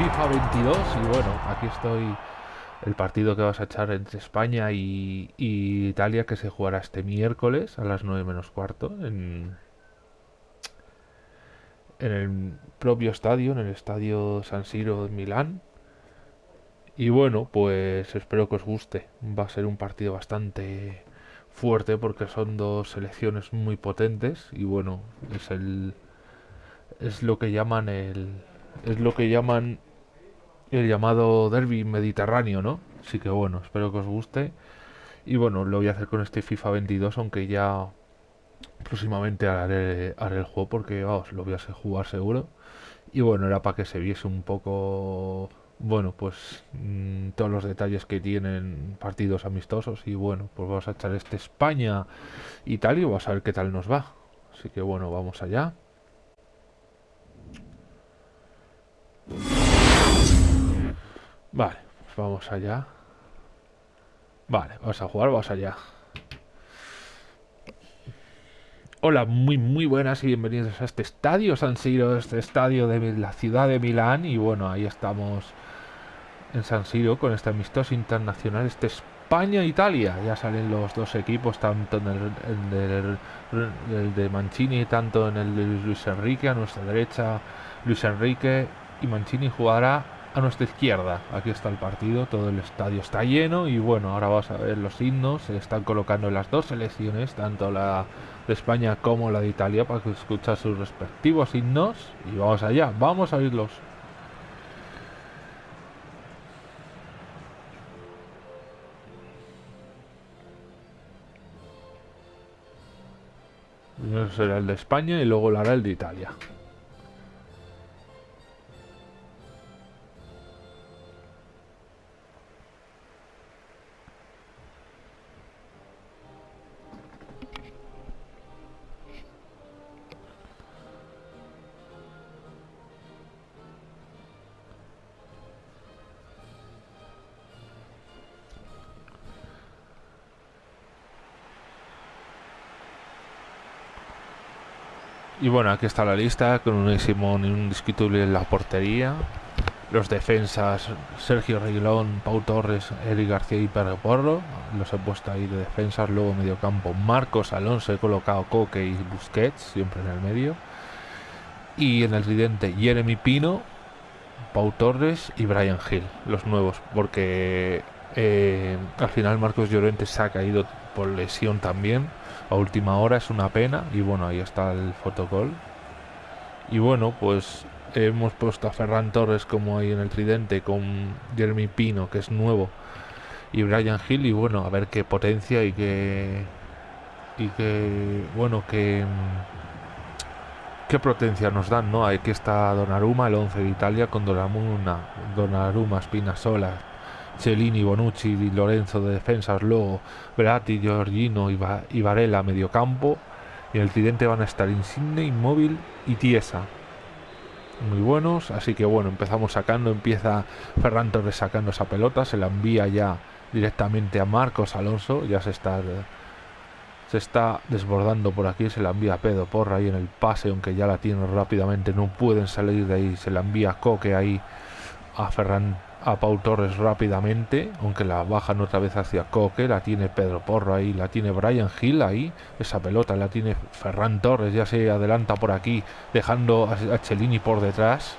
FIFA 22 y bueno, aquí estoy el partido que vas a echar entre España y, Italia que se jugará este miércoles a las 9 menos cuarto en, en el propio estadio, en el estadio San Siro de Milán. Y bueno, pues espero que os guste. Va a ser un partido bastante fuerte porque son dos selecciones muy potentes y bueno, es el es lo que llaman el es lo que llaman el llamado derby mediterráneo, ¿no? Así que bueno, espero que os guste. Y bueno, lo voy a hacer con este FIFA 22, aunque ya próximamente haré, el juego porque vamos, lo voy a hacer jugar seguro. Y bueno, era para que se viese un poco, bueno, pues mmm, todos los detalles que tienen partidos amistosos. Y bueno, pues vamos a echar este España-Italia y vamos a ver qué tal nos va. Así que bueno, vamos allá. Vale, pues vamos allá. Vale, vamos a jugar, vamos allá. Hola, muy muy buenas y bienvenidos a este estadio San Siro, este estadio de la ciudad de Milán. Y bueno, ahí estamos en San Siro con este amistoso internacional, este España-Italia. Ya salen los dos equipos, tanto en el, el de Mancini, tanto en el de Luis Enrique, a nuestra derecha Luis Enrique y Mancini jugará a nuestra izquierda. Aquí está el partido, todo el estadio está lleno y bueno, ahora vamos a ver los himnos. Se están colocando las dos selecciones, tanto la de España como la de Italia, para escuchar sus respectivos himnos. Y vamos allá, vamos a oírlos. Primero será el de España y luego lo hará el de Italia. Y bueno, aquí está la lista con un Simón indiscutible en la portería. Los defensas Sergio Reguilón, Pau Torres, Eric García y Pedro Porro. Los he puesto ahí de defensas. Luego medio campo Marcos Alonso, he colocado Coque y Busquets, siempre en el medio. Y en el tridente Jeremy Pino, Pau Torres y Brian Hill, los nuevos. Porque eh, al final Marcos Llorente se ha caído por lesión también a última hora es una pena y bueno ahí está el fotocall. Y bueno pues hemos puesto a Ferran Torres como ahí en el tridente con Jeremy Pino que es nuevo y Brian Hill y bueno a ver qué potencia y qué y que bueno que qué potencia nos dan no aquí está Donnarumma el 11 de Italia con Donnarumma Donnarumma Spinazzola Cellini, Bonucci, Di Lorenzo de defensas, luego Beati, Giorgino y, Va y Varela mediocampo. Y en el tridente van a estar Insigne, Inmóvil y Tiesa. Muy buenos, así que bueno, empezamos sacando, empieza Ferran Torres sacando esa pelota, se la envía ya directamente a Marcos Alonso, ya se está se está desbordando por aquí, se la envía a Pedro Porra ahí en el pase, aunque ya la tiene rápidamente, no pueden salir de ahí, se la envía a Coque ahí a Ferran a Pau Torres rápidamente, aunque la bajan otra vez hacia Coque, la tiene Pedro Porro ahí, la tiene Brian Hill ahí, esa pelota la tiene Ferran Torres, ya se adelanta por aquí, dejando a Cellini por detrás.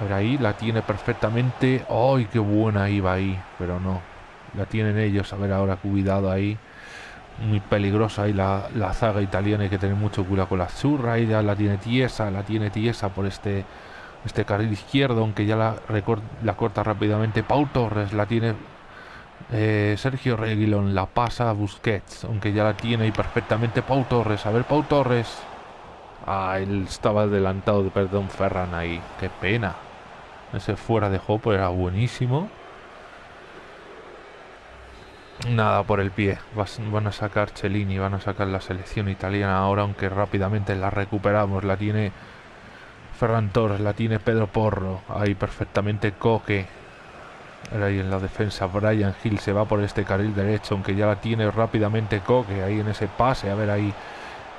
A ver ahí, la tiene perfectamente. ¡Ay, qué buena iba ahí! Pero no, la tienen ellos, a ver ahora, cuidado ahí. Muy peligrosa ahí la, la zaga italiana, hay que tener mucho cuidado con la zurra, ahí ya la tiene tiesa, la tiene tiesa por este este carril izquierdo, aunque ya la, la corta rápidamente. Pau Torres la tiene eh, Sergio Reguilón, la pasa a Busquets, aunque ya la tiene y perfectamente Pau Torres. A ver, Pau Torres. Ah, él estaba adelantado de perdón Ferran ahí. Qué pena. Ese fuera de juego era buenísimo. Nada por el pie. Van a sacar Cellini, van a sacar la selección italiana ahora, aunque rápidamente la recuperamos. La tiene Ferran Torres, la tiene Pedro Porro, ahí perfectamente Coque. Ahí en la defensa Brian Hill se va por este carril derecho, aunque ya la tiene rápidamente Coque, ahí en ese pase, a ver ahí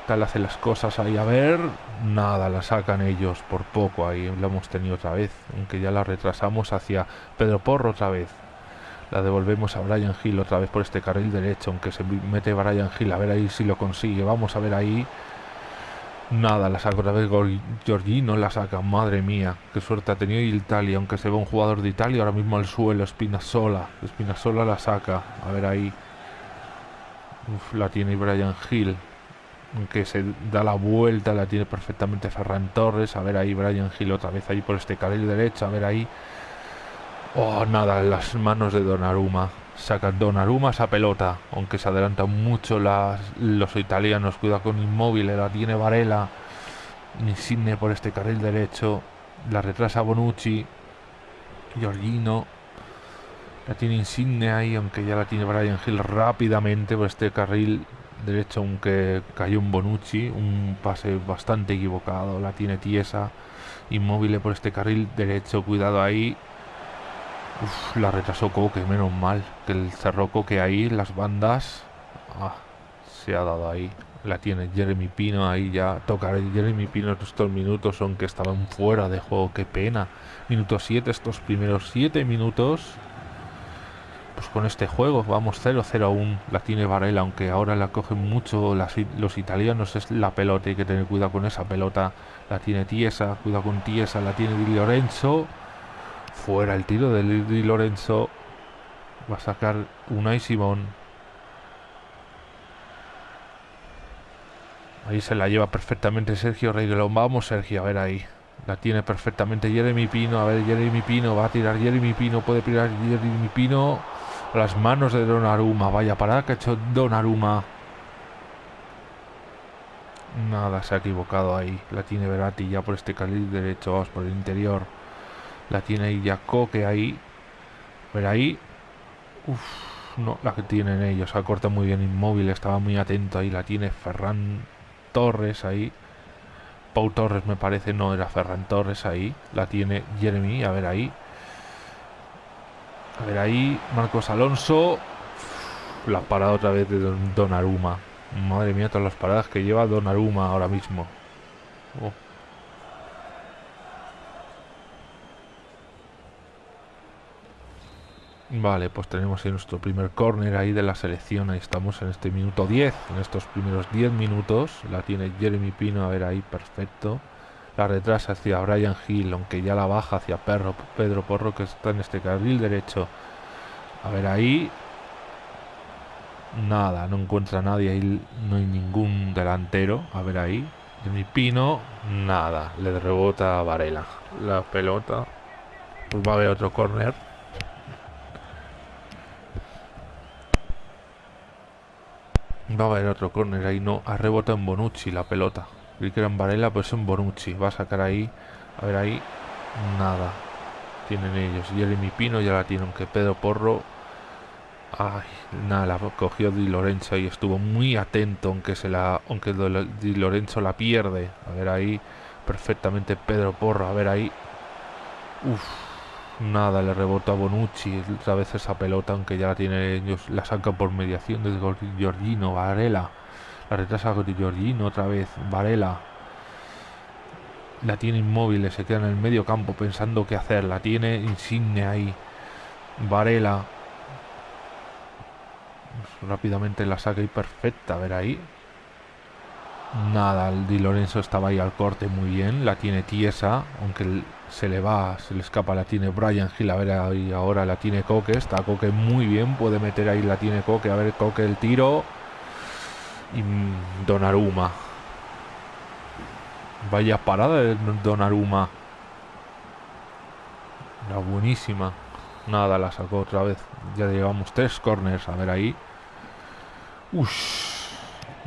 tal hace las cosas ahí a ver nada la sacan ellos por poco ahí la hemos tenido otra vez aunque ya la retrasamos hacia Pedro Porro otra vez la devolvemos a Brian Hill otra vez por este carril derecho aunque se mete Brian Hill a ver ahí si lo consigue vamos a ver ahí nada la saca otra vez Giorgino la saca madre mía qué suerte ha tenido Italia aunque se ve un jugador de Italia ahora mismo al suelo Spinazzola Spinazzola la saca a ver ahí la tiene Brian Hill que se da la vuelta, la tiene perfectamente Ferran Torres. A ver ahí Brian Hill otra vez ahí por este carril derecho. A ver ahí. Oh, nada, en las manos de Donnarumma. Saca Donnarumma esa pelota, aunque se adelantan mucho las, los italianos. Cuida con Inmóvil, la tiene Varela. Insigne por este carril derecho. La retrasa Bonucci. Giorgino. La tiene Insigne ahí, aunque ya la tiene Brian Hill rápidamente por este carril derecho, aunque cayó un Bonucci. Un pase bastante equivocado. La tiene Tiesa. Inmóvil por este carril derecho. Cuidado ahí. La retrasó Coque, menos mal. Que el cerró Coque ahí, las bandas. Ah, se ha dado ahí. La tiene Jeremy Pino ahí ya. Tocar Jeremy Pino estos minutos, aunque estaban fuera de juego. Qué pena. Minuto 7, estos primeros 7 minutos pues con este juego vamos 0-0-1 la tiene Varela aunque ahora la cogen mucho los italianos es la pelota hay que tener cuidado con esa pelota la tiene Tiesa cuidado con Tiesa la tiene Di Lorenzo fuera el tiro de Di Lorenzo va a sacar Unai Simón ahí se la lleva perfectamente Sergio Reguilón vamos Sergio a ver ahí la tiene perfectamente Jeremy Pino. A ver, Jeremy Pino va a tirar. Jeremy Pino puede tirar. Jeremy Pino las manos de Donnarumma. Vaya parada que ha hecho. Nada, se ha equivocado ahí. La tiene Verati ya por este carril derecho. Vamos por el interior. La tiene ahí ya Coque ahí. Ver ahí. No, la que tienen ellos. corta muy bien inmóvil. Estaba muy atento ahí. La tiene Ferran Torres ahí. Pau Torres me parece. No era Ferran Torres ahí. La tiene Jeremy. A ver ahí. A ver ahí, Marcos Alonso. La parada otra vez de Don, Donnarumma. Madre mía, todas las paradas que lleva Donnarumma ahora mismo. Vale, pues tenemos ahí nuestro primer corner ahí de la selección. Ahí estamos en este minuto 10. En estos primeros 10 minutos. La tiene Jeremy Pino. A ver ahí, perfecto la retrasa hacia Brian Hill, aunque ya la baja hacia Perro, Pedro Porro, que está en este carril derecho. A ver ahí. Nada, no encuentra nadie ahí, no hay ningún delantero. A ver ahí. Mi pino, nada, le rebota a Varela. La pelota. Pues va a haber otro corner. Va a haber otro corner ahí, no, ha rebotado en Bonucci la pelota. Creí que era en Varela, pues en Bonucci. Va a sacar ahí. A ver ahí. Nada. Tienen ellos. Jeremy Pino ya la tiene, aunque Pedro Porro. Ay, nada, la cogió Di Lorenzo y estuvo muy atento, aunque se la, aunque Di Lorenzo la pierde. A ver ahí, perfectamente Pedro Porro. A ver ahí. Uf, nada, le rebota a Bonucci otra vez esa pelota, aunque ya la tiene ellos, la sacan por mediación de Giorgino Varela. La retrasa Giorgino otra vez. Varela. La tiene inmóvil, se queda en el medio campo pensando qué hacer. La tiene Insigne ahí. Varela. rápidamente la saca y perfecta. A ver ahí. Nada, el Di Lorenzo estaba ahí al corte muy bien. La tiene tiesa, aunque se le va, se le escapa. La tiene Brian Hill. A ver ahí ahora la tiene Coque. Está Coque muy bien. Puede meter ahí, la tiene Coque. A ver Coque el tiro y Donaruma. Vaya parada de Donaruma. La buenísima. Nada, la sacó otra vez. Ya llevamos tres corners. A ver ahí. Ush.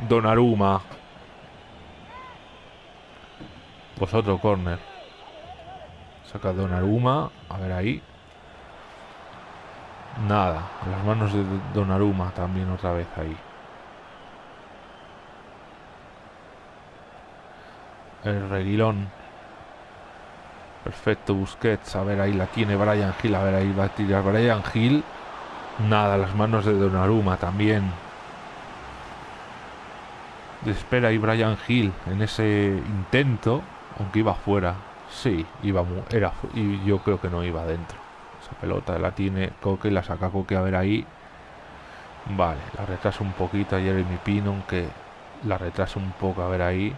Donaruma. Pues otro corner. Saca Donaruma. A ver ahí. Nada. Las manos de Donaruma también otra vez ahí. El reguilón. Perfecto, Busquets. A ver, ahí la tiene Brian Hill. A ver, ahí va a tirar Brian Hill. Nada, las manos de Donnarumma también. Espera ahí Brian Hill en ese intento, aunque iba fuera. Sí, iba era y yo creo que no iba adentro. Esa pelota la tiene Coque, la saca Coque a ver ahí. Vale, la retrasa un poquito a Jeremy Pino, aunque la retrasa un poco a ver ahí.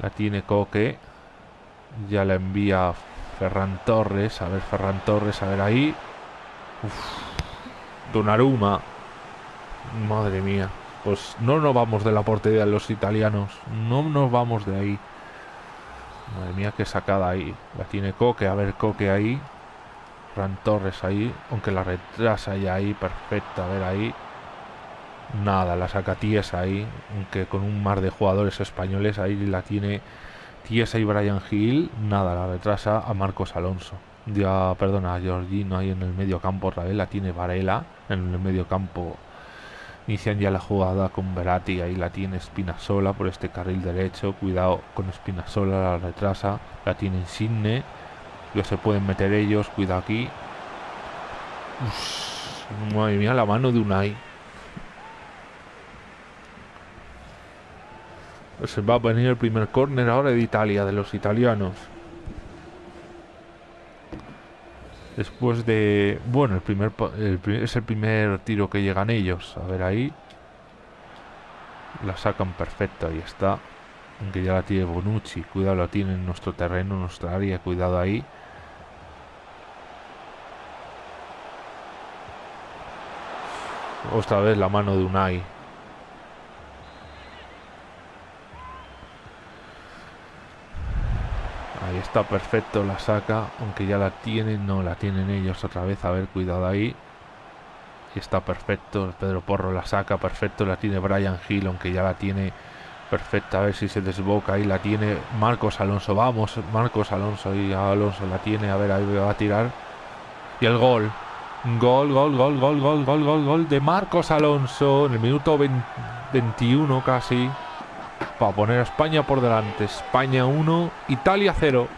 La tiene Coque. Ya la envía Ferran Torres. A ver, Ferran Torres, a ver ahí. Uf. Donnarumma. Madre mía. Pues no nos vamos de la portería de los italianos. No nos vamos de ahí. Madre mía, qué sacada ahí. La tiene Coque. A ver, Coque ahí. Ferran Torres ahí. Aunque la retrasa ya ahí. Perfecta. A ver ahí. Nada, la saca Tiesa ahí. Aunque con un mar de jugadores españoles ahí la tiene Tiesa y Brian Hill. Nada, la retrasa a Marcos Alonso. Ya, perdona, a Georgino ahí en el medio campo otra vez. La tiene Varela en el medio campo. Inician ya la jugada con Verati. Ahí la tiene Spinasola por este carril derecho. Cuidado con Spinasola, la retrasa. La tiene Insigne. Ya se pueden meter ellos. Cuidado aquí. madre mía, la mano de Unai. Se va a venir el primer córner ahora de Italia, de los italianos. Después de... Bueno, el primer, es el primer tiro que llegan ellos. A ver ahí. La sacan perfecto, ahí está. Aunque ya la tiene Bonucci. Cuidado, la tiene en nuestro terreno, en nuestra área. Cuidado ahí. Otra vez la mano de Unai. Está perfecto, la saca, aunque ya la tienen, no la tienen ellos otra vez, a ver, cuidado ahí. Está perfecto, Pedro Porro la saca, perfecto, la tiene Brian Hill, aunque ya la tiene perfecta, a ver si se desboca, ahí la tiene Marcos Alonso, vamos, Marcos Alonso, y Alonso la tiene, a ver, ahí va a tirar. Y el gol, gol, gol, gol, gol, gol, gol, gol, gol de Marcos Alonso en el minuto 21 casi para poner a España por delante. España 1, Italia 0.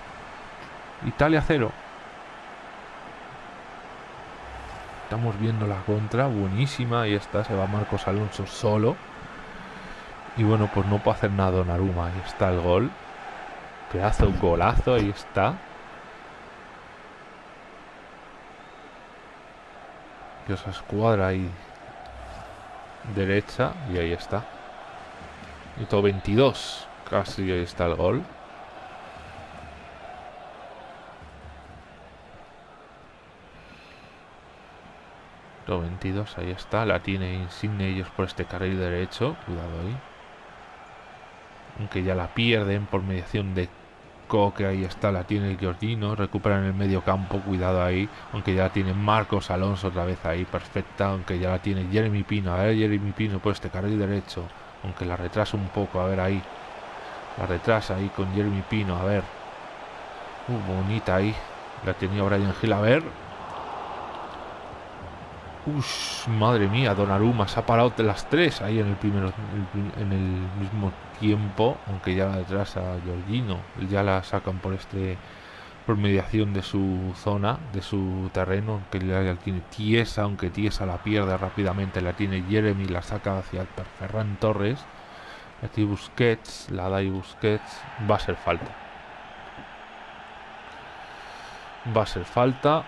Italia 0. Estamos viendo la contra, buenísima. Ahí está, se va Marcos Alonso solo. Y bueno, pues no puede hacer nada Naruma. Ahí está el gol. Pedazo, golazo, ahí está. Que esa escuadra ahí derecha y ahí está. Minuto 22. Casi ahí está el gol. Minuto 22, ahí está. La tiene Insigne ellos por este carril derecho. Cuidado ahí. Aunque ya la pierden por mediación de Coque. Ahí está, la tiene el Giordino. Recuperan el medio campo. Cuidado ahí. Aunque ya la tiene Marcos Alonso otra vez ahí. Perfecta. Aunque ya la tiene Jeremy Pino. A ver, Jeremy Pino por este carril derecho. Aunque la retrasa un poco, a ver ahí. La retrasa ahí con Jeremy Pino, a ver. Uh, bonita ahí. La tenía Brian Hill, a ver. Ush, madre mía, Donnarumma se ha parado de las tres ahí en el primero, en el mismo tiempo, aunque ya la retrasa Georgino, ya la sacan por este por mediación de su zona, de su terreno, que ya tiene Tiesa, aunque Tiesa la pierde rápidamente, la tiene Jeremy, la saca hacia Ferran Torres, aquí Busquets, la da y Busquets, va a ser falta. Va a ser falta.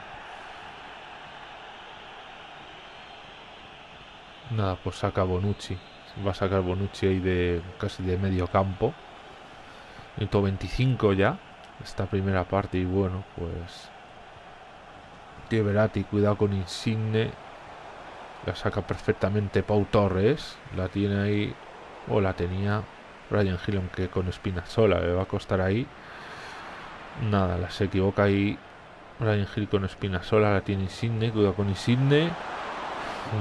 Nada, pues saca Bonucci. Va a sacar Bonucci ahí de casi de medio campo. Minuto 25 ya. Esta primera parte y bueno pues Verati, cuidado con Insigne. La saca perfectamente Pau Torres. La tiene ahí o la tenía Brian Hill aunque con sola le va a costar ahí. Nada, la se equivoca ahí. Brian Hill con sola la tiene Insigne, cuidado con Insigne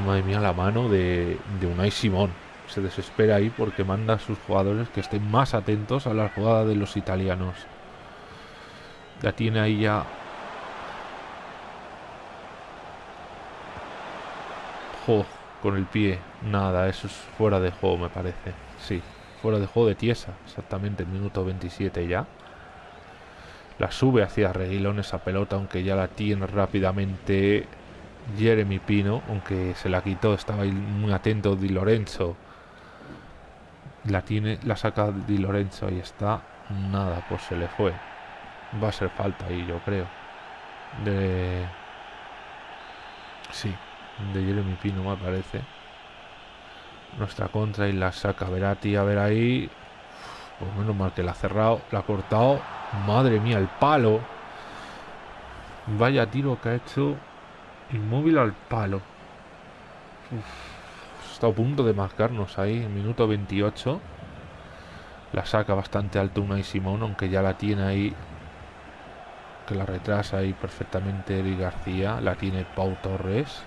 madre mía la mano de, de Unai Simón se desespera ahí porque manda a sus jugadores que estén más atentos a la jugada de los italianos la tiene ahí ya. Jo, con el pie. Nada, eso es fuera de juego, me parece. Sí, fuera de juego de Tiesa. Exactamente, minuto 27 ya. La sube hacia Reguilón esa pelota, aunque ya la tiene rápidamente Jeremy Pino, aunque se la quitó, estaba muy atento Di Lorenzo. La tiene, la saca Di Lorenzo, ahí está. Nada, pues se le fue. Va a ser falta ahí, yo creo. De... Sí, de Jeremy Pino me parece. Nuestra contra y la saca Verati, a ver ahí. Pues menos mal que la ha cerrado, la ha cortado. Madre mía, el palo. Vaya tiro que ha hecho inmóvil al palo. está a punto de marcarnos ahí, minuto 28. La saca bastante alto una y Simón, aunque ya la tiene ahí. Que la retrasa ahí perfectamente Eri García. La tiene Pau Torres.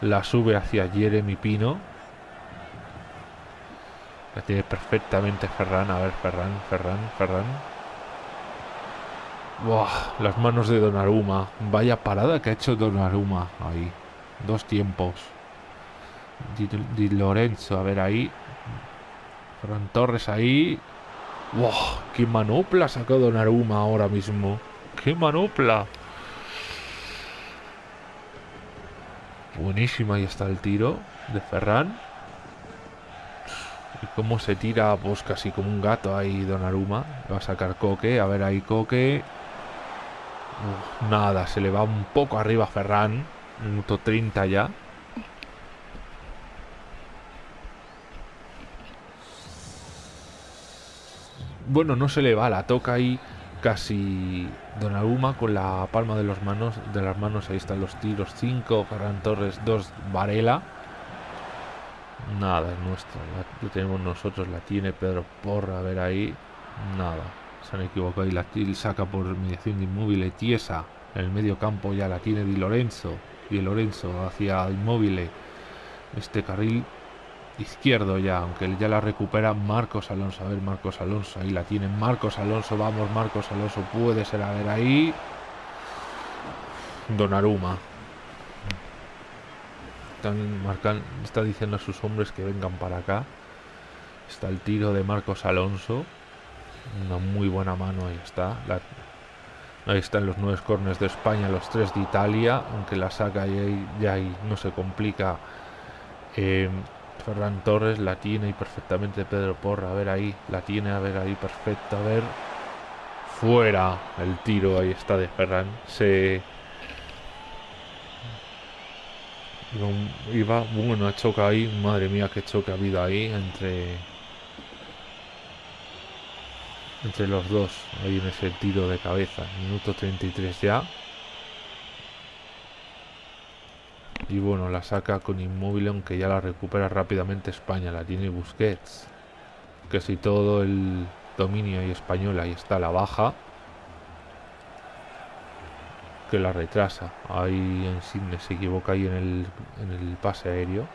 La sube hacia Jeremy Pino. La tiene perfectamente Ferran. A ver, Ferran, Ferran, Ferran. Buah, las manos de Donnarumma. Vaya parada que ha hecho Donnarumma ahí. Dos tiempos. Di, Lorenzo, a ver ahí. Ferran Torres ahí. ¡Wow! ¡Qué manopla sacó Donnarumma ahora mismo! ¡Qué manopla! Buenísima, ahí está el tiro de Ferran. Y cómo se tira, pues casi como un gato ahí Donnarumma. Va a sacar Coque, a ver ahí Coque nada, se le va un poco arriba Ferran. Minuto 30 ya. Bueno, no se le va, la toca ahí casi Donnarumma con la palma de, los manos, de las manos. Ahí están los tiros. 5, Ferran Torres, 2, Varela. Nada, es nuestra. La, tenemos nosotros, la tiene Pedro Porra. A ver ahí. Nada. Se han equivocado y la saca por mediación de inmóvil Tiesa. En el medio campo ya la tiene Di Lorenzo. Di Lorenzo hacia inmóvil. Este carril izquierdo ya, aunque ya la recupera Marcos Alonso. A ver, Marcos Alonso, ahí la tiene Marcos Alonso. Vamos, Marcos Alonso, puede ser. A ver, ahí. Donaruma. Están marcando, está diciendo a sus hombres que vengan para acá. Está el tiro de Marcos Alonso. Una muy buena mano, ahí está. ahí están los nueve corners de España, los tres de Italia, aunque la saca y ahí no se complica. Eh, Ferran Torres la tiene y perfectamente Pedro Porra. A ver ahí, la tiene, a ver ahí, perfecta. A ver. Fuera el tiro, ahí está de Ferran. Se. Iba, bueno, choca ahí. Madre mía, qué choque ha habido ahí entre entre los dos ahí en ese tiro de cabeza. Minuto 33 ya. Y bueno la saca con inmóvil aunque ya la recupera rápidamente España la tiene Busquets. Que si todo el dominio y español ahí está la baja que la retrasa. Ahí en Sidney se equivoca ahí en el, en el pase aéreo.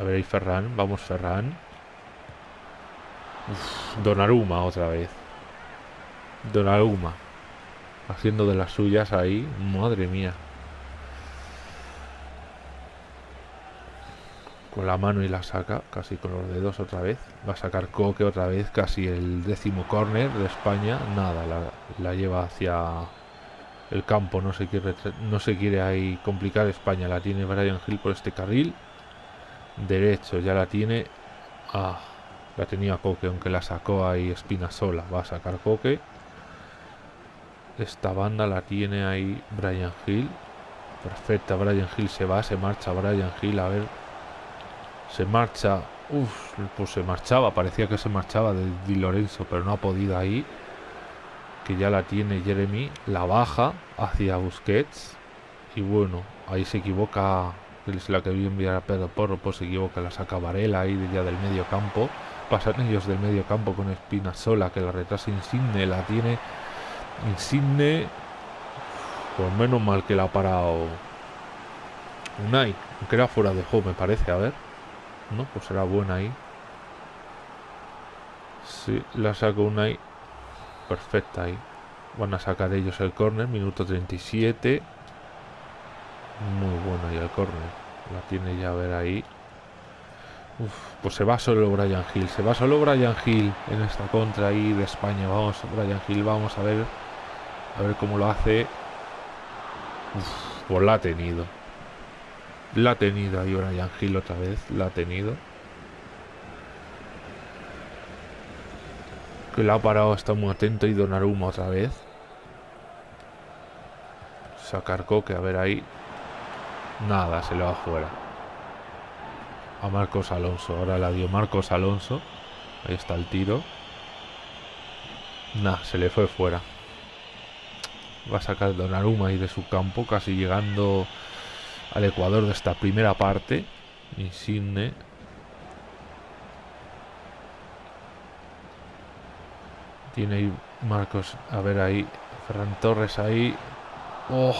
A ver ahí Ferran vamos Ferran Uf, Donaruma otra vez. Donaruma. Haciendo de las suyas ahí. Madre mía. Con la mano y la saca. Casi con los dedos otra vez. Va a sacar Coque otra vez. Casi el décimo corner de España. Nada. La, lleva hacia el campo. No se, quiere, no se quiere ahí complicar España. La tiene Brian Hill por este carril. Derecho. Ya la tiene. Ah la tenía Coque, aunque la sacó ahí Espina sola. Va a sacar Coque. Esta banda la tiene ahí Brian Hill. Perfecta, Brian Hill se va, se marcha Brian Hill. A ver. Se marcha. Uf, pues se marchaba. Parecía que se marchaba de Di Lorenzo, pero no ha podido ahí. Que ya la tiene Jeremy. La baja hacia Busquets. Y bueno, ahí se equivoca. Es la que a enviar a Pedro Porro, pues se equivoca. La saca Varela ahí ya del medio campo pasan ellos del medio campo con Espina sola que la retrasa Insigne, la tiene Insigne, pues menos mal que la ha parado Unai, aunque era fuera de juego me parece, a ver, no, pues será buena ahí. Sí, la saca Unai, perfecta ahí. Van a sacar ellos el córner, minuto 37. Muy bueno ahí el córner. La tiene ya a ver ahí pues se va solo Brian Hill. Se va solo Brian Hill en esta contra ahí de España. Vamos, Brian Hill, vamos a ver. A ver cómo lo hace. pues la ha tenido. La ha tenido ahí Brian Hill otra vez. La ha tenido. Que la ha parado, está muy atento. Y Donnarumma otra vez. Sacar coque, a ver ahí. Nada, se le va fuera. A Marcos Alonso. Ahora la dio Marcos Alonso. Ahí está el tiro. Nah, se le fue fuera. Va a sacar Donnarumma ahí de su campo, casi llegando al ecuador de esta primera parte. Insigne. Tiene ahí Marcos, a ver ahí. Ferran Torres ahí. ¡Oh!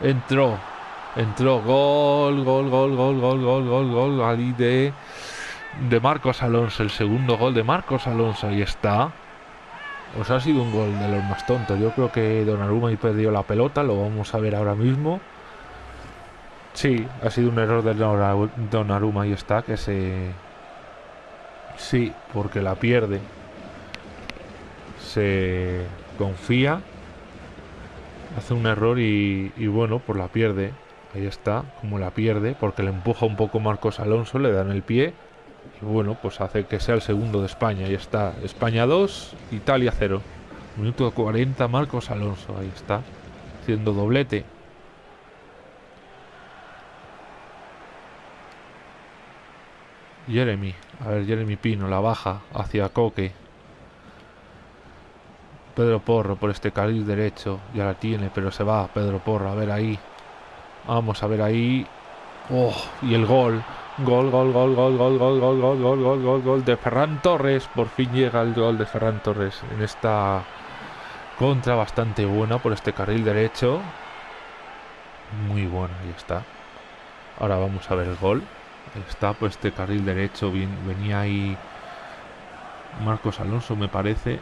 Entró. Entró. Gol, gol, gol, gol, gol, gol, gol, gol. Ahí de, de Marcos Alonso. El segundo gol de Marcos Alonso. Ahí está. Pues ha sido un gol de los más tontos. Yo creo que Donnarumma y perdió la pelota. Lo vamos a ver ahora mismo. Sí, ha sido un error de Donnarumma y está que se... Sí, porque la pierde. Se confía. Hace un error y, y bueno, pues la pierde. Ahí está, como la pierde, porque le empuja un poco Marcos Alonso, le dan el pie. Y bueno, pues hace que sea el segundo de España. Ahí está, España 2, Italia 0. Minuto 40, Marcos Alonso, ahí está, haciendo doblete. Jeremy. A ver, Jeremy Pino la baja hacia Coque. Pedro Porro por este carril derecho. Ya la tiene, pero se va Pedro Porro. A ver ahí. Vamos a ver ahí. Oh, y el gol. Gol, gol, gol, gol, gol, gol, gol, gol, gol, gol, gol, gol de Ferran Torres. Por fin llega el gol de Ferran Torres en esta contra bastante buena por este carril derecho. Muy buena, ahí está. Ahora vamos a ver el gol. Está pues este carril derecho, venía ahí Marcos Alonso me parece.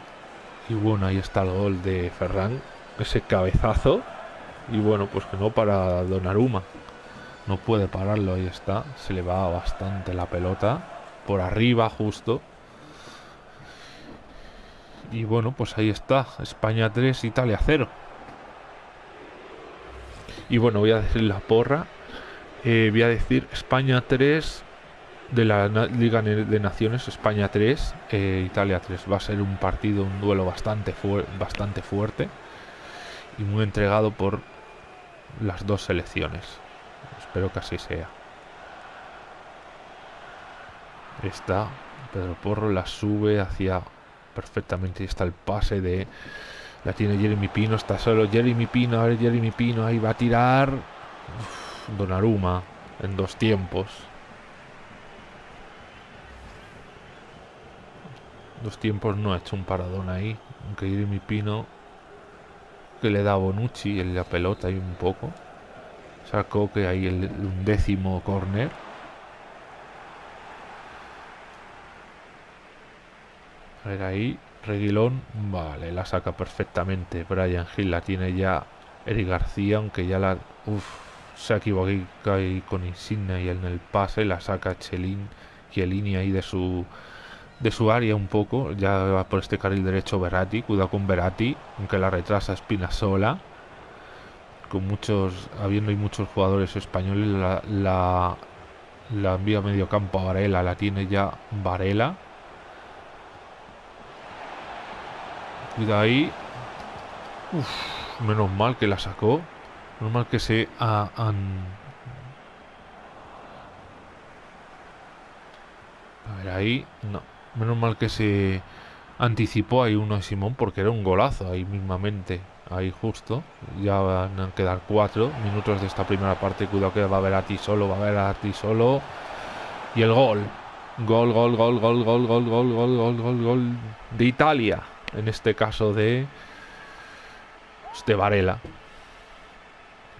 Y bueno, ahí está el gol de Ferran. Ese cabezazo. Y bueno, pues que no para Donnarumma. No puede pararlo, ahí está. Se le va bastante la pelota. Por arriba justo. Y bueno, pues ahí está. España 3, Italia 0. Y bueno, voy a decir la porra. Eh, voy a decir España 3 de la Liga de Naciones, España 3, eh, Italia 3. Va a ser un partido, un duelo bastante, bastante fuerte y muy entregado por las dos selecciones. Espero que así sea. Está Pedro Porro, la sube hacia perfectamente. Está el pase de. La tiene Jeremy Pino, está solo Jeremy Pino. A Jeremy Pino ahí va a tirar. Donaruma en dos tiempos. Dos tiempos no ha hecho un paradón ahí. Aunque mi Pino le da Bonucci en la pelota ahí un poco. Sacó que hay el undécimo corner. A ver ahí. Reguilón. Vale, la saca perfectamente. Brian Hill la tiene ya Eric García, aunque ya la... Uf, se ha equivocado con Insignia y en el pase la saca Chelín Chiellini ahí de su de su área un poco ya va por este carril derecho Berati cuidado con Berati aunque la retrasa sola con muchos habiendo y muchos jugadores españoles la, la, envía a medio campo a Varela la tiene ya Varela cuidado ahí menos mal que la sacó Normal que se han... A ver, ahí... No. Menos mal que se anticipó ahí uno de Simón porque era un golazo ahí mismamente. Ahí justo. Ya van a quedar cuatro minutos de esta primera parte. Cuidado que va a ver a ti solo, va a ver a ti solo. Y el gol. Gol, gol, gol, gol, gol, gol, gol, gol, gol, gol, gol de Italia. En este caso de... De Varela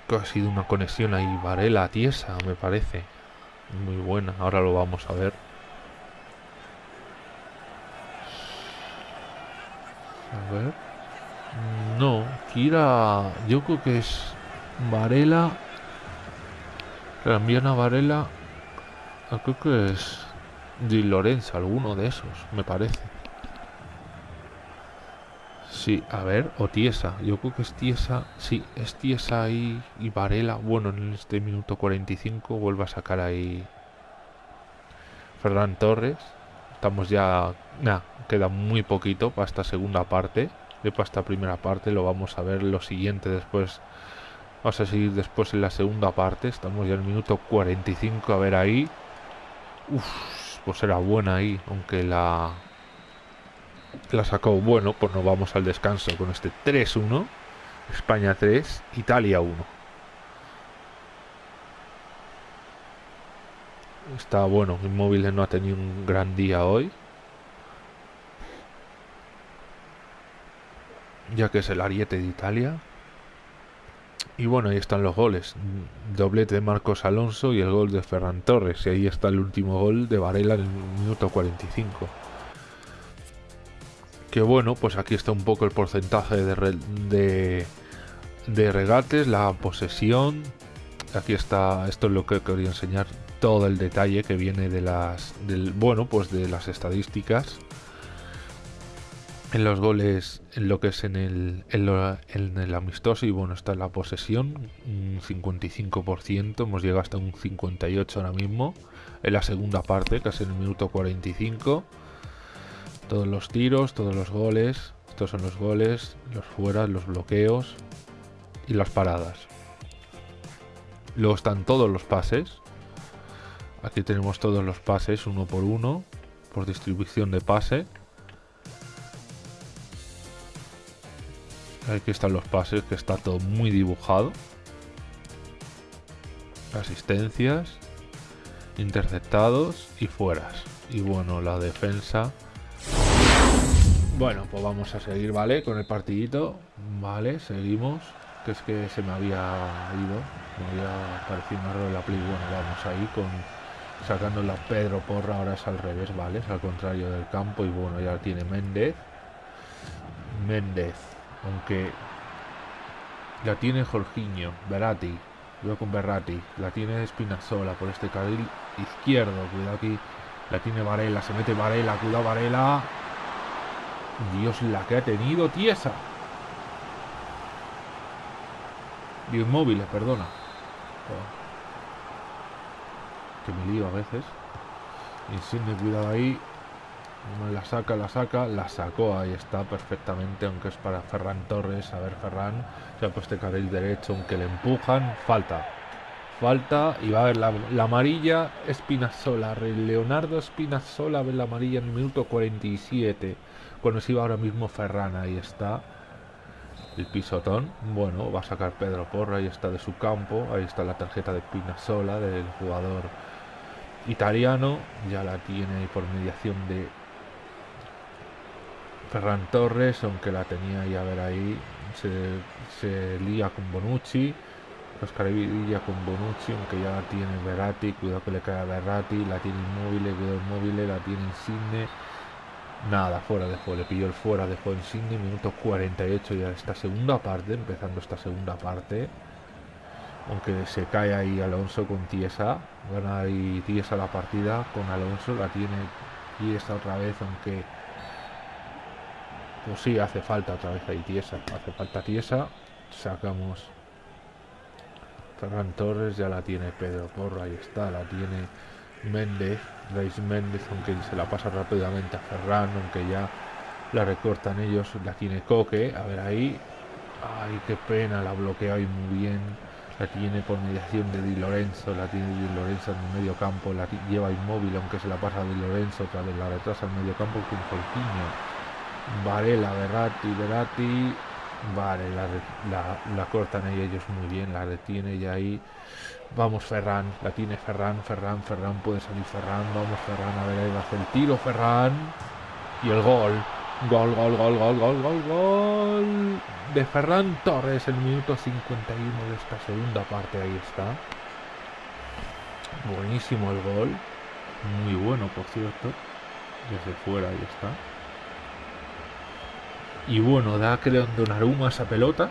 que ha sido una conexión ahí Varela tiesa me parece muy buena ahora lo vamos a ver a ver no Kira yo creo que es Varela envían a creo que es Di Lorenzo alguno de esos me parece Sí, a ver, o Tiesa. Yo creo que es Tiesa. Sí, es Tiesa y, y Varela. Bueno, en este minuto 45 vuelve a sacar ahí Ferran Torres. Estamos ya... Nah, queda muy poquito para esta segunda parte. De para esta primera parte lo vamos a ver lo siguiente después. Vamos a seguir después en la segunda parte. Estamos ya en el minuto 45. A ver ahí. Uf, pues era buena ahí. Aunque la... La sacó bueno. Pues nos vamos al descanso con este 3-1. España 3, Italia 1. Está bueno, Inmóviles no ha tenido un gran día hoy. Ya que es el ariete de Italia. Y bueno, ahí están los goles. Doblete de Marcos Alonso y el gol de Ferran Torres. Y ahí está el último gol de Varela en el minuto 45. Que bueno, pues aquí está un poco el porcentaje de, de, de regates, la posesión. Aquí está, esto es lo que quería enseñar todo el detalle que viene de las del bueno pues de las estadísticas. En los goles en lo que es en el, en, el amistoso y bueno está la posesión un 55% hemos llegado hasta un 58 ahora mismo en la segunda parte casi en el minuto 45 todos los tiros todos los goles estos son los goles los fuera los bloqueos y las paradas. Luego están todos los pases Aquí tenemos todos los pases uno por uno, por distribución de pase. Aquí están los pases, que está todo muy dibujado. Asistencias, interceptados y fueras. Y bueno, la defensa. Bueno, pues vamos a seguir, ¿vale? Con el partidito. Vale, seguimos. Que es que se me había ido. Me había parecido un error de la play. Bueno, vamos ahí con sacando la Pedro Porra, ahora es al revés, ¿vale? Es al contrario del campo y bueno, ya tiene Méndez. Méndez, aunque la tiene Jorginho, Berati, luego con Berati, la tiene Espinazola por este carril izquierdo, cuidado aquí, la tiene Varela, se mete Varela, cuidado Varela. Dios, la que ha tenido Tiesa. Dios móviles, perdona que me lío a veces. Insigne, cuidado ahí. La saca, la saca, la sacó, ahí está perfectamente, aunque es para Ferran Torres. A ver, Ferran se ha puesto carril derecho, aunque le empujan, falta. Falta y va a ver la, amarilla Espinazola, Leonardo Espinazola ve la amarilla en el minuto 47. Cuando se iba ahora mismo Ferran, ahí está. El pisotón, bueno, va a sacar Pedro Porra, ahí está de su campo, ahí está la tarjeta de Espinazola del jugador italiano, ya la tiene por mediación de Ferran Torres, aunque la tenía ya ver ahí, se, se lía con Bonucci, Oscar Villa con Bonucci, aunque ya la tiene Verratti, cuidado que le cae a Verratti, la tiene inmóvil, cuidado inmóvil, la tiene Insigne, nada, fuera de juego, le pilló el fuera de juego Insigne, minuto 48 ya esta segunda parte, empezando esta segunda parte, aunque se cae ahí Alonso con Tiesa, gana ahí Tiesa la partida con Alonso, la tiene Tiesa otra vez, aunque pues sí, hace falta otra vez ahí Tiesa, hace falta Tiesa, sacamos Ferran Torres, ya la tiene Pedro Porro, ahí está, la tiene Méndez, Reis Méndez, aunque se la pasa rápidamente a Ferran, aunque ya la recortan ellos, la tiene Coque, a ver ahí, ay, qué pena, la bloquea ahí muy bien la tiene por mediación de Di Lorenzo, la tiene Di Lorenzo en el medio campo, la lleva inmóvil aunque se la pasa Di Lorenzo, otra vez la retrasa en medio campo con Jorginho, Varela, Berratti, Berratti, vale, la, la, la, cortan ahí ellos muy bien, la retiene y ahí. Vamos Ferran, la tiene Ferran, Ferran, Ferran, puede salir Ferran, vamos Ferran, a ver ahí va a hacer el tiro Ferran. Y el gol, Gol, gol, gol, gol, gol, gol, gol de Ferran Torres, el minuto 51 de esta segunda parte, ahí está. Buenísimo el gol, muy bueno por cierto, desde fuera ahí está. Y bueno, da creo en Donnarumma esa pelota,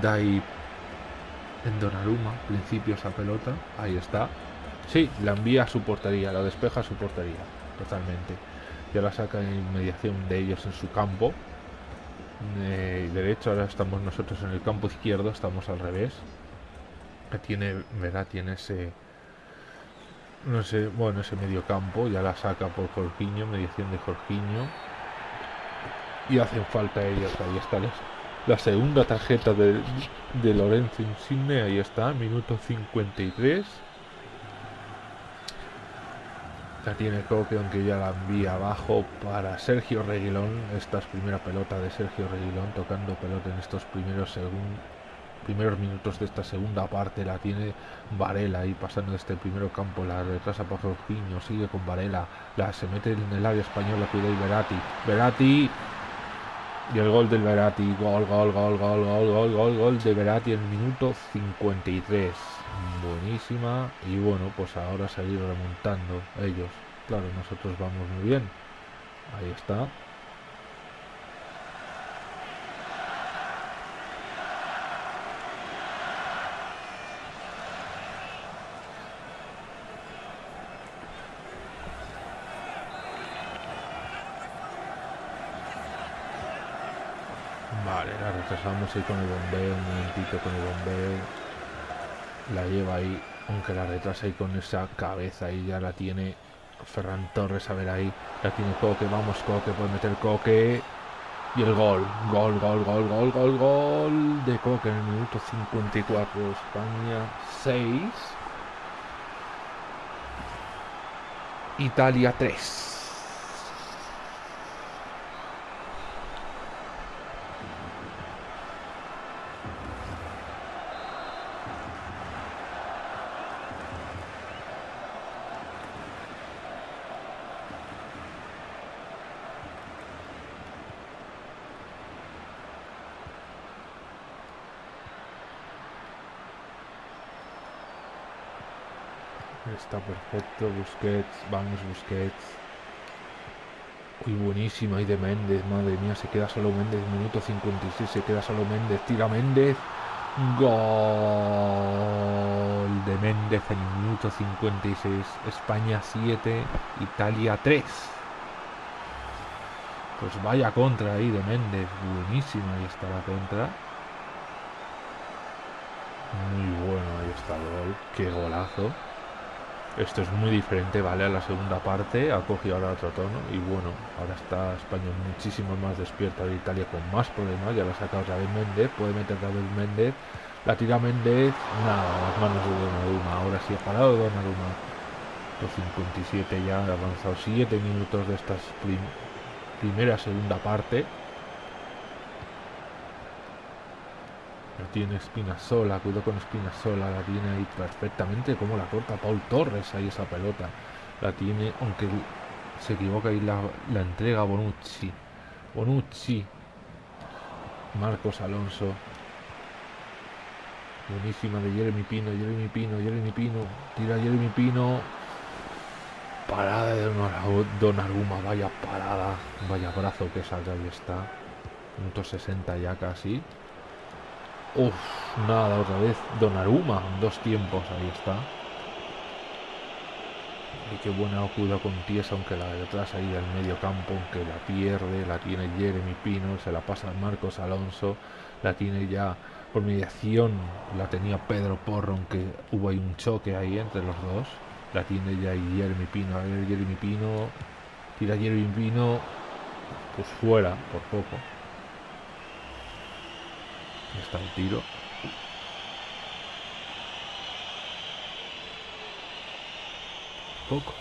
da ahí en Donnarumma, principio esa pelota, ahí está. Sí, la envía a su portería, la despeja su portería, totalmente ya la saca en mediación de ellos en su campo eh, derecho, ahora estamos nosotros en el campo izquierdo, estamos al revés. Que tiene, verá, tiene ese, no sé, bueno, ese medio campo, ya la saca por Jorginho, mediación de Jorginho. Y hacen falta ellos, ahí está la segunda tarjeta de, de Lorenzo Insigne, ahí está, minuto 53. La tiene Coque, aunque ya la envía abajo para Sergio Reguilón. Esta es primera pelota de Sergio Reguilón, tocando pelota en estos primeros primeros minutos de esta segunda parte. La tiene Varela ahí pasando este primero campo. La retrasa por Jorginho, sigue con Varela. La se mete en el área española, cuida y Verati. Verati y el gol del Verati, gol, gol, gol, gol, gol, gol, gol, gol de Verati en el minuto 53. Buenísima. Y bueno, pues ahora seguir remontando ellos. Claro, nosotros vamos muy bien. Ahí está. Vale, retrasamos ahí con el bombeo, un momentito con el bombeo. La lleva ahí, aunque la retrasa ahí con esa cabeza y ya la tiene Ferran Torres, a ver ahí, la tiene Coque, vamos Coque, puede meter Coque. Y el gol, gol, gol, gol, gol, gol, gol de Coque en el minuto 54, España 6. Italia 3. Está perfecto, Busquets, vamos Busquets. Uy, buenísima, y de Méndez, madre mía, se queda solo Méndez, minuto 56, se queda solo Méndez, tira Méndez. Gol de Méndez en minuto 56, España 7, Italia 3. Pues vaya contra ahí de Méndez, buenísima, ahí está la contra. Muy bueno, ahí está el gol, qué golazo. Esto es muy diferente, ¿vale? A la segunda parte ha cogido ahora otro tono y bueno, ahora está España muchísimo más despierta de Italia con más problemas, ya la saca otra vez Méndez, puede meter otra vez Méndez, la tira Méndez, nada, las manos de Donnarumma, ahora sí ha parado Donnarumma. 257 ya, ha avanzado 7 minutos de esta primera segunda parte. La tiene Espinazola, cuidado con Espinazola, la tiene ahí perfectamente como la corta Paul Torres ahí esa pelota. La tiene, aunque se equivoca y la, entrega Bonucci. Bonucci. Marcos Alonso. Buenísima de Jeremy Pino, Jeremy Pino, Jeremy Pino. Tira Jeremy Pino. Parada de Donnarumma, vaya parada. Vaya brazo que salga, ahí está. Minuto 60 ya casi. Uf, nada, otra vez. Donaruma, dos tiempos, ahí está. Y qué buena cuida con Tiesa, aunque la de atrás ahí al medio campo, aunque la pierde, la tiene Jeremy Pino, se la pasa Marcos Alonso, la tiene ya por mediación, la tenía Pedro Porro, aunque hubo ahí un choque ahí entre los dos. La tiene ya ahí Jeremy Pino, a ver Jeremy Pino, tira Jeremy Pino, pues fuera, por poco está el tiro. Poco.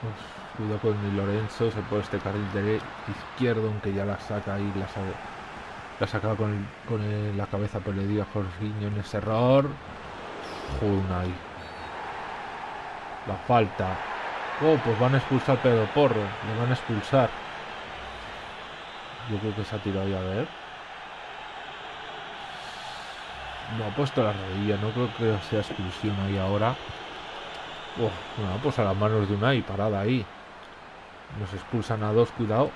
Pues, cuidado con el Lorenzo, se puede este carril de izquierdo, aunque ya la saca ahí, la sabe la sacaba con, con la cabeza, pero le dio a Jorginho en ese error. Junai. La falta. Oh, pues van a expulsar Pedro Porro. Le van a expulsar. Yo creo que se ha tirado ya a ver. No ha puesto la rodilla. No creo que sea expulsión ahí ahora. Oh, no, pues a las manos de Unai. Parada ahí. Nos expulsan a dos. Cuidado.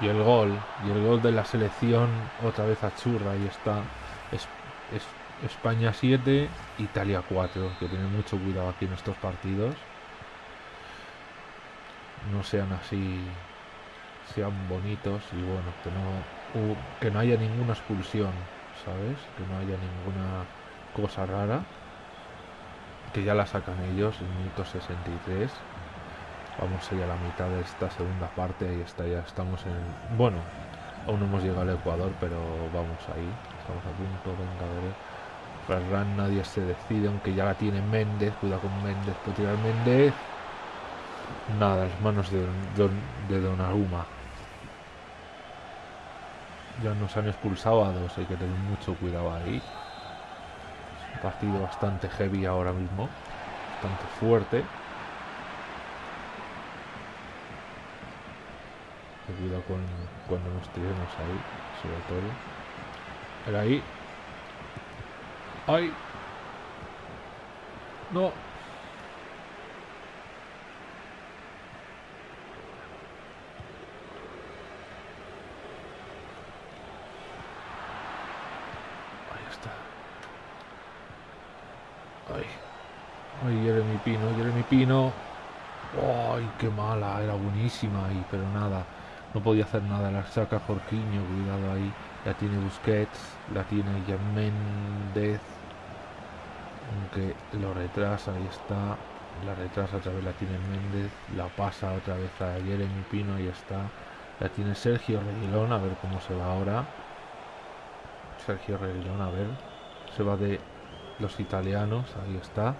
Y el gol, y el gol de la selección, otra vez a Churra, ahí está. Es, es España 7, Italia 4, que tiene mucho cuidado aquí en estos partidos. No sean así, sean bonitos y bueno, que no, que no haya ninguna expulsión, ¿sabes? Que no haya ninguna cosa rara. Que ya la sacan ellos en minuto 63 Vamos a ir a la mitad de esta segunda parte. Ahí está, ya estamos en... Bueno, aún no hemos llegado al Ecuador, pero vamos ahí. Estamos a punto, venga. Ferran nadie se decide, aunque ya la tiene Méndez. Cuidado con Méndez, puede tirar Méndez. Nada, las manos de, Don, de Donnarumma. Ya nos han expulsado a dos, hay que tener mucho cuidado ahí. un partido bastante heavy ahora mismo, bastante fuerte. Cuidado con cuando nos tiremos ahí, sobre todo. Era ahí. ¡Ay! ¡No! Ahí está. ¡Ay, Jeremy Pino, Jeremy Pino! ¡Ay, qué mala! Era buenísima ahí, pero nada. No podía hacer nada, la saca Jorquiño, cuidado ahí. La tiene Busquets, la tiene ya Méndez. Aunque lo retrasa, ahí está. La retrasa otra vez, la tiene Méndez. La pasa otra vez a Jeremy Pino, ahí está. La tiene Sergio Reguilón, a ver cómo se va ahora. Sergio Reguilón, a ver. Se va de los italianos, ahí está.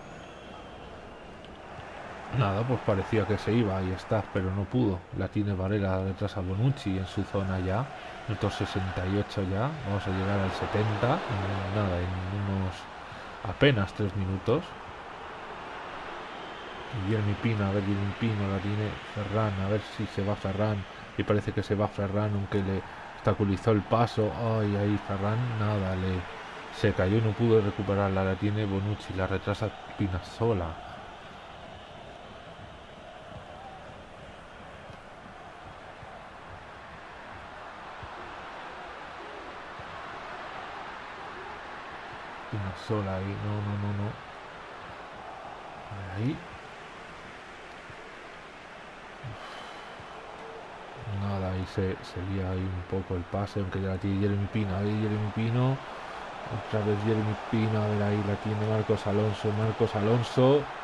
Nada, pues parecía que se iba, ahí está, pero no pudo. La tiene Varela detrás a Bonucci en su zona ya. Minuto 68 ya. Vamos a llegar al 70. nada, en unos apenas 3 minutos. Y mi Pino, a ver, mi Pino la tiene Ferran, a ver si se va Ferran. Y parece que se va Ferran, aunque le obstaculizó el paso. Ay, ahí Ferran, nada, le se cayó y no pudo recuperarla. La tiene Bonucci, la retrasa Pinazola Una sola ahí. No, no, no, no. Ahí. Nada, ahí se, se lía ahí un poco el pase, aunque ya la tiene Jeremy Pino. Ahí Jeremy Pino. Otra vez Jeremy Pino. A ver, ahí la tiene Marcos Alonso. Marcos Alonso.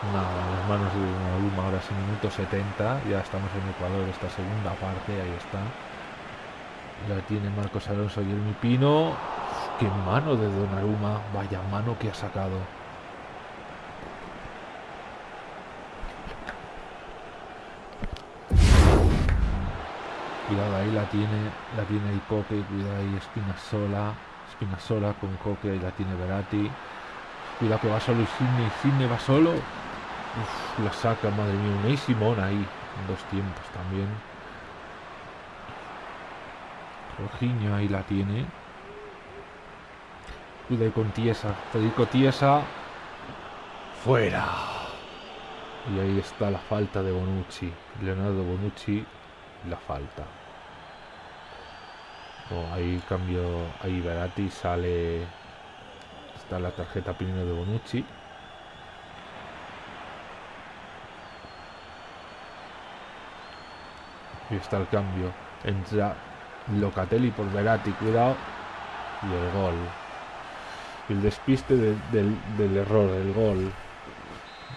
Nada, las manos de Maluma. Ahora es minuto 70. Ya estamos en Ecuador, esta segunda parte. Ahí está. La tiene Marcos Alonso y Jeremy Pino. Qué mano de Donnarumma. Vaya mano que ha sacado. Cuidado ahí la tiene, la tiene ahí Coque, cuidado ahí Espinazola, Espinazola con Coque, ahí la tiene Verati. Cuidado que va solo y Sidney, Sidney va solo. Uf, la saca, madre mía, un Simón ahí, en dos tiempos también. Jorginho ahí la tiene. Cuidado con Tiesa. Federico Tiesa. Fuera. Y ahí está la falta de Bonucci. Leonardo Bonucci. La falta. Oh, ahí cambio. Ahí Verati sale. Está la tarjeta primero de Bonucci. Y está el cambio. Entra Locatelli por Verati. Cuidado. Y el gol el despiste del, error, el gol.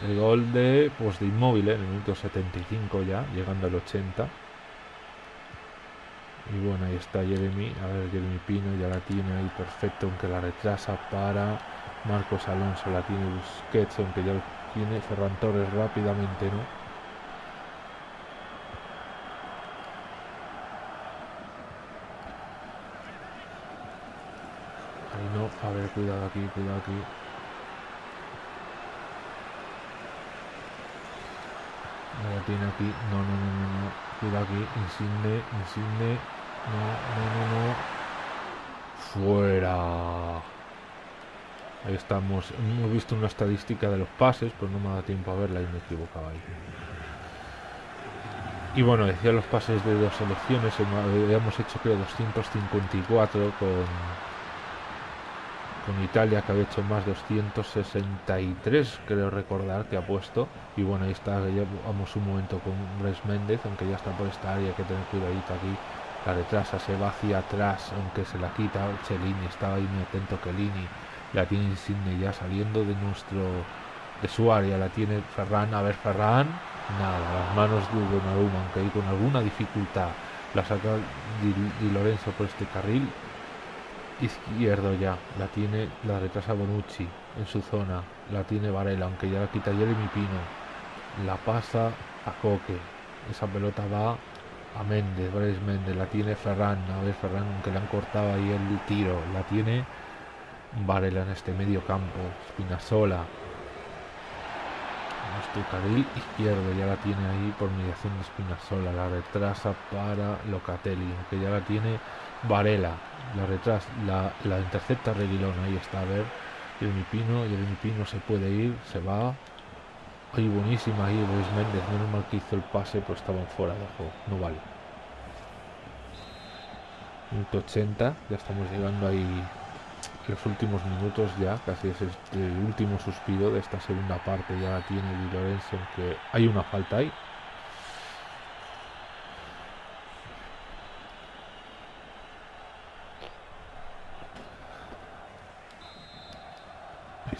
El gol de, pues de inmóvil en el minuto 75 ya, llegando al 80. Y bueno, ahí está Jeremy. A ver, Jeremy Pino ya la tiene ahí perfecto, aunque la retrasa para Marcos Alonso. La tiene Busquets, aunque ya tiene Ferran Torres rápidamente, ¿no? A ver, cuidado aquí, cuidado aquí. No tiene aquí. No, no, no, no, no. Cuidado aquí. Insigne, insigne. No, no, no, no. Fuera. Ahí estamos. Hemos visto una estadística de los pases, pero no me da tiempo a verla y me equivocaba ahí. Y bueno, decía los pases de dos selecciones, habíamos hecho creo 254 con, con Italia que había hecho más 263 creo recordar que ha puesto. Y bueno ahí está ya vamos un momento con Bres Méndez aunque ya está por esta área que tener cuidadito aquí. La retrasa se va hacia atrás aunque se la quita. Chelini estaba ahí muy atento que Lini la tiene Insigne ya saliendo de nuestro de su área la tiene Ferran a ver Ferran nada las manos de Donnarumma aunque ahí con alguna dificultad la saca Di Lorenzo por este carril izquierdo ya. La tiene, la retrasa Bonucci en su zona. La tiene Varela, aunque ya la quita Jeremy Pino. La pasa a Coque. Esa pelota va a Méndez, Méndez. La tiene Ferran. A ver, Ferran, aunque le han cortado ahí el tiro. La tiene Varela en este medio campo. Spinazola. Nuestro carril izquierdo ya la tiene ahí por mediación de Spinazola. La retrasa para Locatelli, aunque ya la tiene Varela la retrasa, la, la intercepta Reguilón, ahí está, a ver, Jeremy Pino, Jeremy Pino se puede ir, se va, ahí buenísima ahí Luis Méndez, menos mal que hizo el pase, pues estaban fuera de juego, no vale. Minuto 80, ya estamos llegando ahí los últimos minutos ya, casi es el último suspiro de esta segunda parte, ya tiene Di Lorenzo, que hay una falta ahí.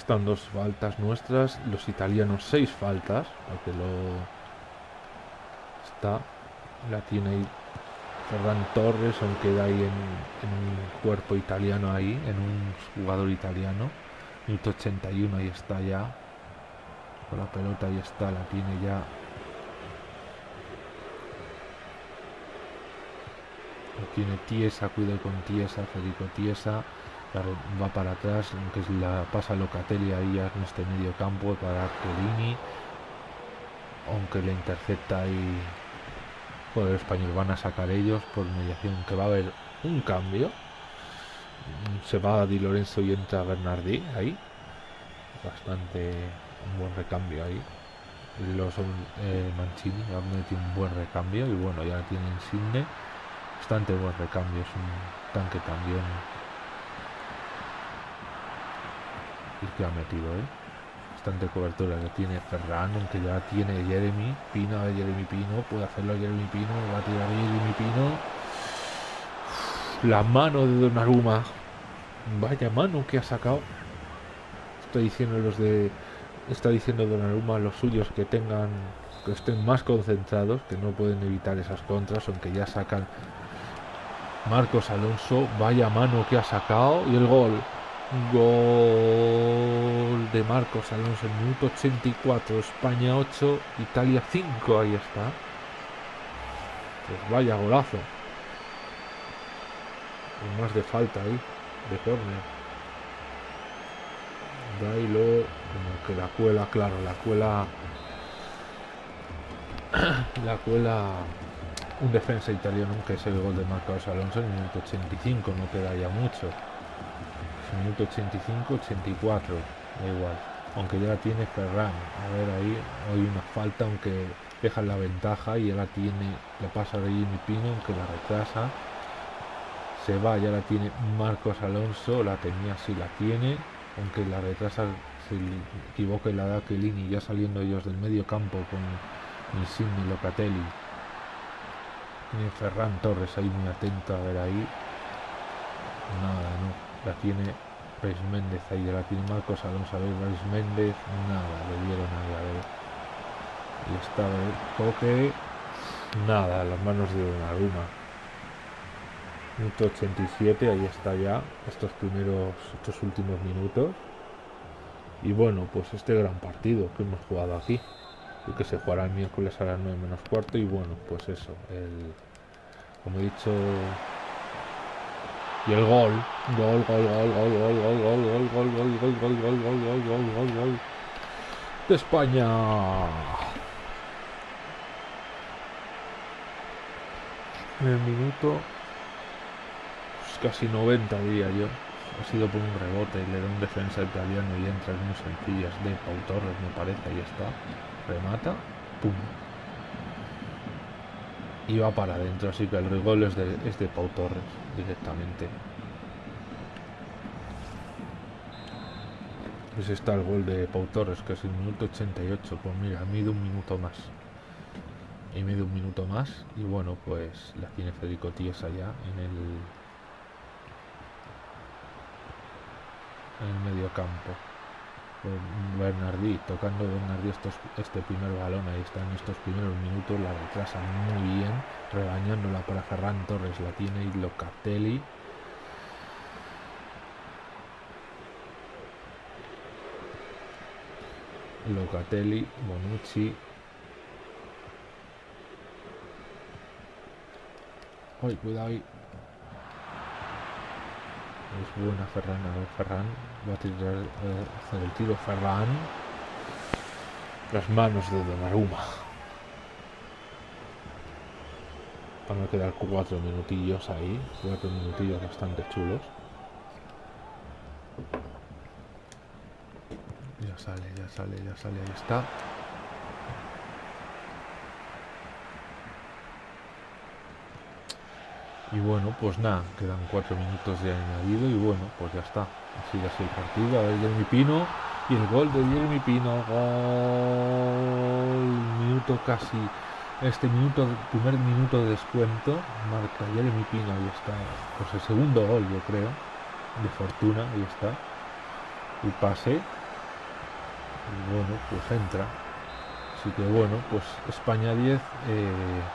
Están dos faltas nuestras, los italianos seis faltas, porque lo está, la tiene ahí Ferran Torres, aunque da ahí en, un cuerpo italiano ahí, en un jugador italiano, minuto 81 ahí está ya, con la pelota ahí está, la tiene ya. Lo tiene Tiesa, cuida con Tiesa, Federico Tiesa va para atrás, aunque la pasa Locatelli ahí en este medio campo para Artolini, aunque le intercepta ahí por el español, van a sacar ellos por mediación, que va a haber un cambio. Se va Di Lorenzo y entra Bernardi ahí. Bastante un buen recambio ahí. Los eh, Mancini ha metido un buen recambio y bueno, ya tiene Insigne. Bastante buen recambio, es un tanque también y que ha metido, ¿eh? Bastante cobertura que tiene Ferran, aunque ya tiene Jeremy Pino, de Jeremy Pino, puede hacerlo Jeremy Pino, va a tirar Jeremy Pino. La mano de Donnarumma. Vaya mano que ha sacado. Estoy diciendo los de. Está diciendo Donnarumma a los suyos que tengan. que estén más concentrados, que no pueden evitar esas contras, aunque ya sacan. Marcos Alonso, vaya mano que ha sacado y el gol. Gol de Marcos Alonso en minuto 84, España 8, Italia 5, ahí está. Pues vaya golazo. Y más de falta ahí, de córner. Bailo, como que la cuela, claro, la cuela. la cuela un defensa italiano que es el gol de Marcos Alonso en minuto 85, no queda ya mucho minuto 85, 84, da igual. Aunque ya la tiene Ferran. A ver ahí, hay una falta, aunque deja la ventaja y ya la tiene, le pasa a Jimmy Pino, aunque la retrasa. Se va, ya la tiene Marcos Alonso, la tenía, si la tiene, aunque la retrasa, se equivoca y la da Kelini, ya saliendo ellos del medio campo con Insigne Locatelli. Tiene Ferran Torres ahí muy atento a ver ahí. Nada, no la tiene Reis Méndez ahí, la tiene Marcos Alonso, a ver, Reis Méndez, nada, le dieron a ver. Y está el toque, nada, las manos de Donnarumma. Minuto 87, ahí está ya, estos primeros, estos últimos minutos. Y bueno, pues este gran partido que hemos jugado aquí, y que se jugará el miércoles a las 9 menos cuarto. Y bueno, pues eso, el, como he dicho y el gol. Gol, gol, gol, gol, gol, gol, gol, gol, gol, gol, gol, gol, gol, gol, gol, gol, gol, gol. De España. En el minuto casi 90 diría yo. Ha sido por un rebote, le da un defensa italiano y entra muy sencillas de Pau Torres, me parece, ahí está. Remata, pum. y va para adentro, así que el gol es de, es de Pau Torres directamente. Pues está el gol de Pau Torres, que es el minuto 88. Pues mira, mide un minuto más. Y mide un minuto más. Y bueno, pues la tiene Federico Tiesa ya en el, en el medio campo. Bernardí, tocando Bernardí estos, este primer balón, ahí está en estos primeros minutos, la retrasa muy bien, rebañándola para Ferran Torres, la tiene y Locatelli. Locatelli, Bonucci. Ay, cuidado ahí. Es buena Ferran, a ver Ferran. Va a tirar eh, el tiro Ferran. Las manos de Donnarumma. Van a quedar cuatro minutillos ahí. Cuatro minutillos bastante chulos. Ya sale, ya sale, ya sale, ahí está. Y bueno, pues nada, quedan cuatro minutos de añadido y bueno, pues ya está. Así así el partido. A ver, Jeremy Pino. Y el gol de Jeremy Pino. Minuto casi. Este minuto, primer minuto de descuento. Marca Jeremy Pino. Ahí está. Pues el segundo gol, yo creo. De fortuna. Ahí está. El pase. Y bueno, pues entra. Así que bueno, pues España 10, eh,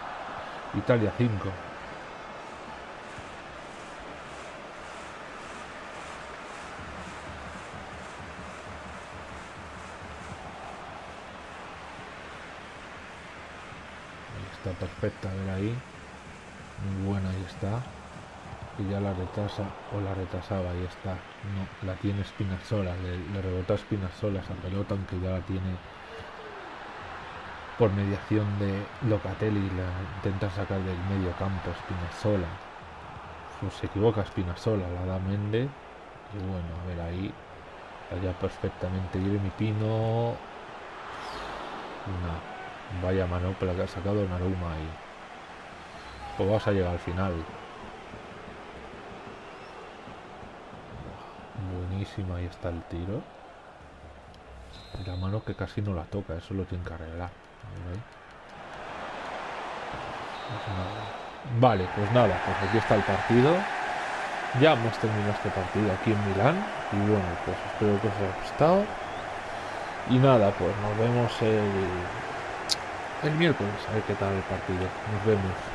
Italia 5. Está perfecta, a ver ahí. Muy buena, ahí está. Y ya la retrasa o la retrasaba, ahí está. No, la tiene Spinazzola, le, le rebota a esa pelota, aunque ya la tiene por mediación de Locatelli, la intenta sacar del medio campo Spinazzola. Pues se equivoca Spinazzola, la da Méndez. Y bueno, a ver ahí. Allá perfectamente Jeremy Pino. No. Vaya manopla que ha sacado Naruma ahí. Pues vas a llegar al final. Buenísima, ahí está el tiro. La mano que casi no la toca, eso lo tiene que arreglar. Vale, pues nada, pues aquí está el partido. Ya hemos terminado este partido aquí en Milán. Y bueno, pues espero que os haya gustado. Y nada, pues nos vemos el, el miércoles a ver qué tal el partido. Nos vemos.